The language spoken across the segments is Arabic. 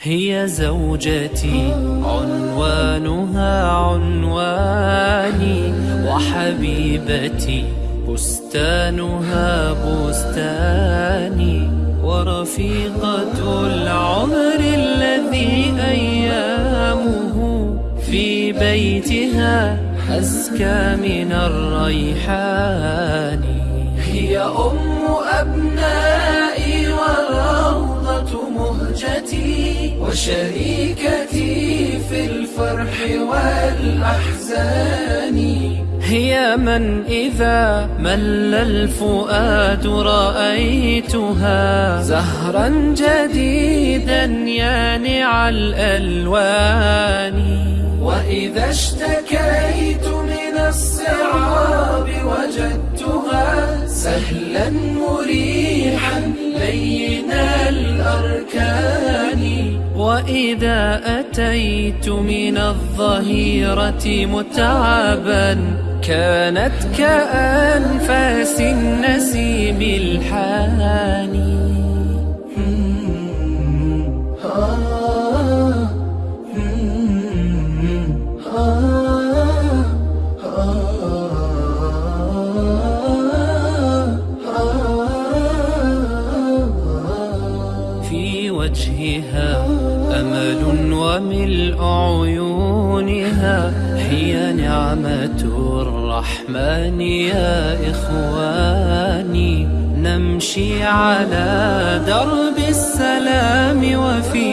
هي زوجتي عنوانها عنواني وحبيبتي بستانها بستاني ورفيقة العمر الذي أيامه في بيتها أزكى من الريحان. هي أم أبنائي مهجتي وشريكتي في الفرح والأحزان. هي من إذا مل الفؤاد رأيتها. زهرا جديدا يانع الألوان. وإذا اشتكيت من الصعاب وجدتها سهلا مريحا لين الأركان. وإذا أتيت من الظهيرة متعبا كانت كأنفاس النسيم الحاني. وجهها أمل وملء عيونها هي نعمة الرحمن يا إخواني. نمشي على درب السلام وفي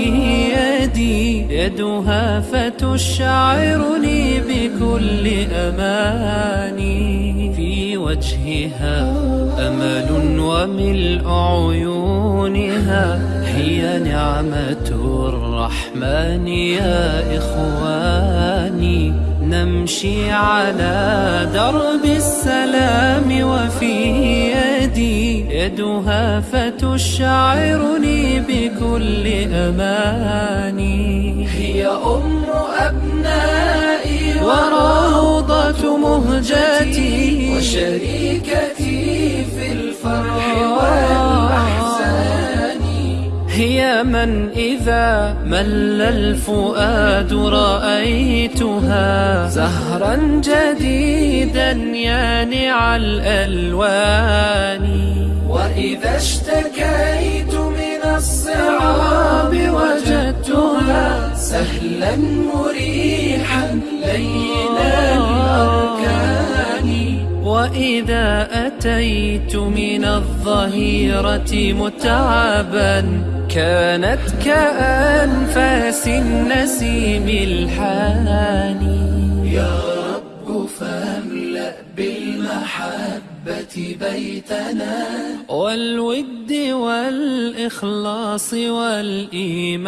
يدي يدها فتشعرني بكل أماني. في وجهها أمل وملء عيونها هي نعمة الرحمن يا إخواني. نمشي على درب السلام وفي يدي يدها فتشعرني بكل أماني. هي أم أبنائي وروضة مهجتي. وشريكتي في الفرح. هي من إذا مل الفؤاد رأيتها. زهرا جديدا يانع الألوان. وإذا اشتكيت من الصعاب وجدتها سهلا مريحا وإذا أتيت من الظهيرة متعبا كانت كأنفاس النسيم الحاني. يا رب فاملأ بالمحبة بيتنا. والود والإخلاص والإيمان.